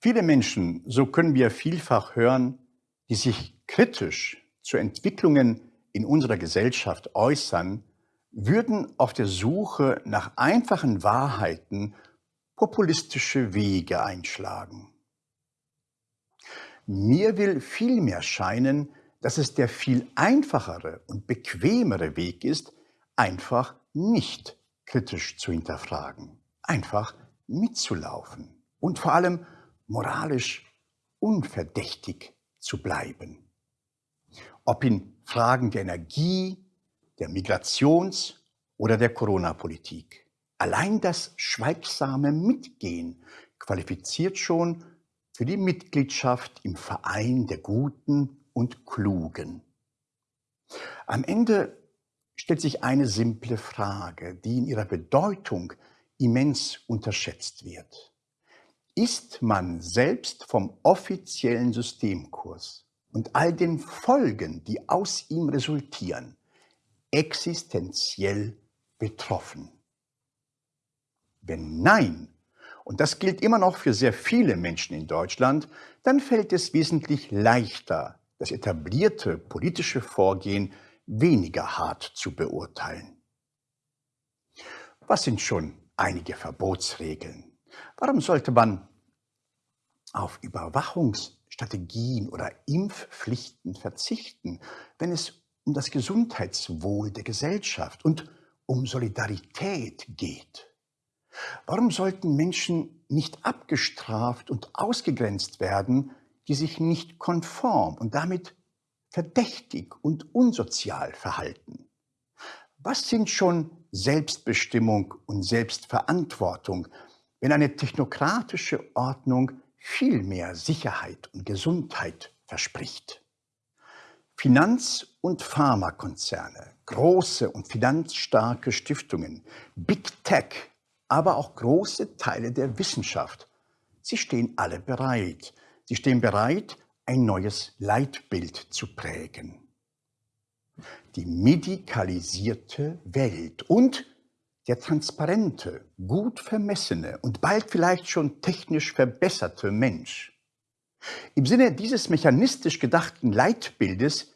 Viele Menschen, so können wir vielfach hören, die sich kritisch zu Entwicklungen in unserer Gesellschaft äußern, würden auf der Suche nach einfachen Wahrheiten populistische Wege einschlagen. Mir will vielmehr scheinen, dass es der viel einfachere und bequemere Weg ist, einfach nicht kritisch zu hinterfragen, einfach mitzulaufen und vor allem moralisch unverdächtig zu bleiben. Ob in Fragen der Energie, der Migrations- oder der Corona-Politik. Allein das schweigsame Mitgehen qualifiziert schon für die Mitgliedschaft im Verein der Guten und Klugen. Am Ende stellt sich eine simple Frage, die in ihrer Bedeutung immens unterschätzt wird. Ist man selbst vom offiziellen Systemkurs und all den Folgen, die aus ihm resultieren, existenziell betroffen? Wenn nein, und das gilt immer noch für sehr viele Menschen in Deutschland, dann fällt es wesentlich leichter, das etablierte politische Vorgehen weniger hart zu beurteilen. Was sind schon einige Verbotsregeln? Warum sollte man auf Überwachungsstrategien oder Impfpflichten verzichten, wenn es um das Gesundheitswohl der Gesellschaft und um Solidarität geht? Warum sollten Menschen nicht abgestraft und ausgegrenzt werden, die sich nicht konform und damit verdächtig und unsozial verhalten? Was sind schon Selbstbestimmung und Selbstverantwortung, wenn eine technokratische Ordnung viel mehr Sicherheit und Gesundheit verspricht? Finanz- und Pharmakonzerne, große und finanzstarke Stiftungen, Big Tech, aber auch große Teile der Wissenschaft, sie stehen alle bereit. Sie stehen bereit, ein neues Leitbild zu prägen. Die medikalisierte Welt und der transparente, gut vermessene und bald vielleicht schon technisch verbesserte Mensch. Im Sinne dieses mechanistisch gedachten Leitbildes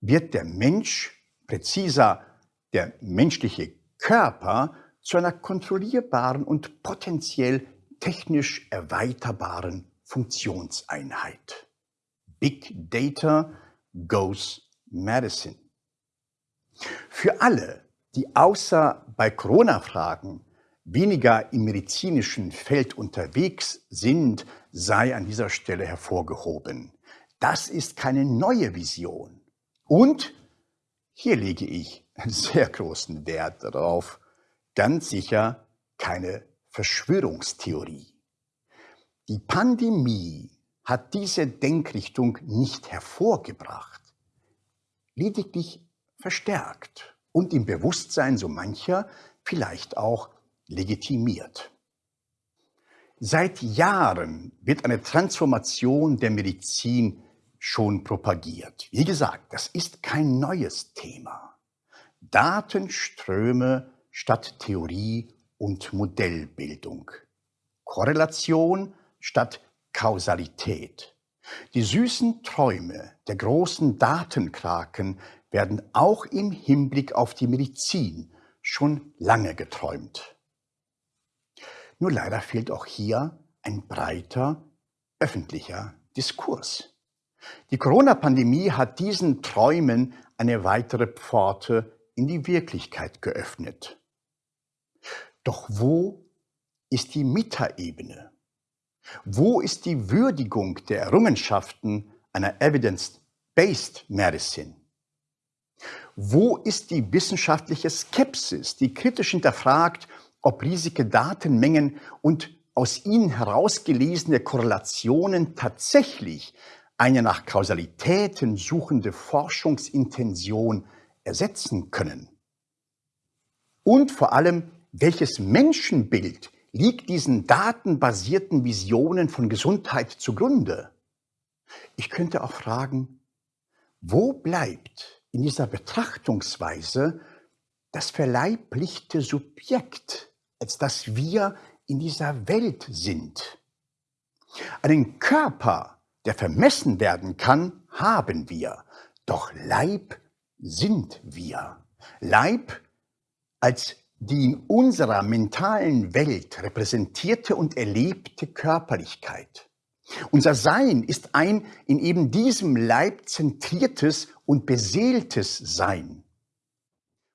wird der Mensch, präziser der menschliche Körper, zu einer kontrollierbaren und potenziell technisch erweiterbaren Funktionseinheit. Big Data goes Medicine. Für alle, die außer bei Corona-Fragen weniger im medizinischen Feld unterwegs sind, sei an dieser Stelle hervorgehoben. Das ist keine neue Vision. Und hier lege ich sehr großen Wert darauf, ganz sicher keine Verschwörungstheorie. Die Pandemie hat diese Denkrichtung nicht hervorgebracht, lediglich verstärkt und im Bewusstsein so mancher vielleicht auch legitimiert. Seit Jahren wird eine Transformation der Medizin schon propagiert. Wie gesagt, das ist kein neues Thema. Datenströme statt Theorie und Modellbildung. Korrelation statt Kausalität. Die süßen Träume der großen Datenkraken werden auch im Hinblick auf die Medizin schon lange geträumt. Nur leider fehlt auch hier ein breiter öffentlicher Diskurs. Die Corona-Pandemie hat diesen Träumen eine weitere Pforte in die Wirklichkeit geöffnet. Doch wo ist die Metaebene? Wo ist die Würdigung der Errungenschaften einer Evidence-Based Medicine? Wo ist die wissenschaftliche Skepsis, die kritisch hinterfragt, ob riesige Datenmengen und aus ihnen herausgelesene Korrelationen tatsächlich eine nach Kausalitäten suchende Forschungsintention ersetzen können? Und vor allem, welches Menschenbild liegt diesen datenbasierten Visionen von Gesundheit zugrunde? Ich könnte auch fragen, wo bleibt in dieser Betrachtungsweise das verleiblichte Subjekt, als das wir in dieser Welt sind? Einen Körper, der vermessen werden kann, haben wir, doch Leib sind wir. Leib als die in unserer mentalen Welt repräsentierte und erlebte Körperlichkeit. Unser Sein ist ein in eben diesem Leib zentriertes und beseeltes Sein.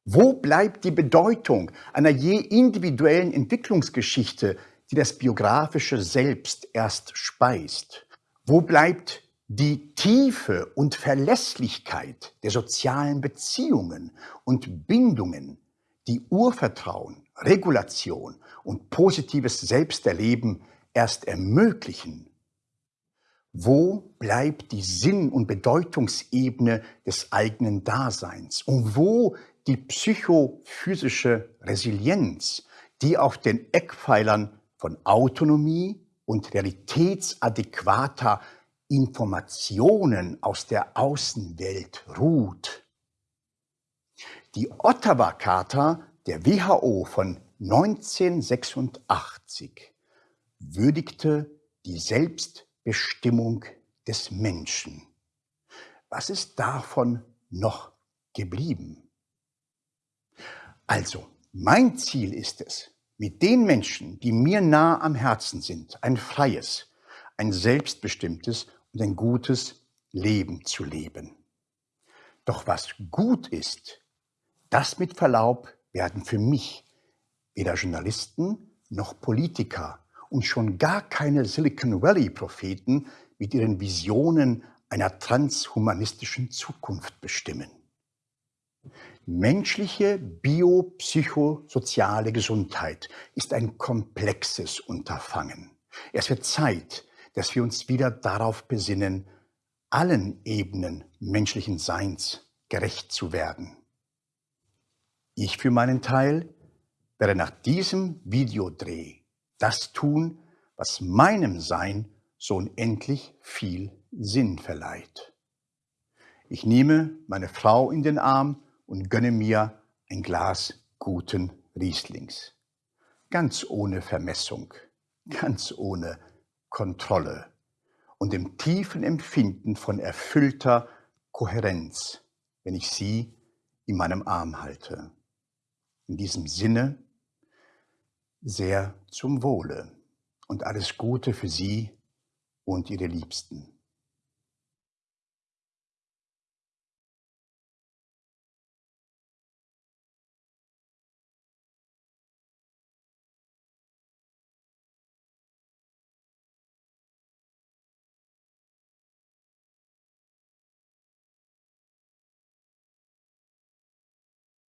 Wo bleibt die Bedeutung einer je individuellen Entwicklungsgeschichte, die das biografische Selbst erst speist? Wo bleibt die Tiefe und Verlässlichkeit der sozialen Beziehungen und Bindungen, die Urvertrauen, Regulation und positives Selbsterleben erst ermöglichen? Wo bleibt die Sinn- und Bedeutungsebene des eigenen Daseins? Und wo die psychophysische Resilienz, die auf den Eckpfeilern von Autonomie und realitätsadäquater Informationen aus der Außenwelt ruht. Die Ottawa-Charta der WHO von 1986 würdigte die Selbstbestimmung des Menschen. Was ist davon noch geblieben? Also, mein Ziel ist es, mit den Menschen, die mir nah am Herzen sind, ein freies, ein selbstbestimmtes und ein gutes Leben zu leben. Doch was gut ist, das mit Verlaub werden für mich weder Journalisten noch Politiker und schon gar keine Silicon Valley-Propheten mit ihren Visionen einer transhumanistischen Zukunft bestimmen. Menschliche biopsychosoziale Gesundheit ist ein komplexes Unterfangen. Es wird Zeit, dass wir uns wieder darauf besinnen, allen Ebenen menschlichen Seins gerecht zu werden. Ich für meinen Teil werde nach diesem Videodreh das tun, was meinem Sein so unendlich viel Sinn verleiht. Ich nehme meine Frau in den Arm und gönne mir ein Glas guten Rieslings. Ganz ohne Vermessung, ganz ohne Kontrolle und im tiefen Empfinden von erfüllter Kohärenz, wenn ich sie in meinem Arm halte. In diesem Sinne sehr zum Wohle und alles Gute für Sie und Ihre Liebsten.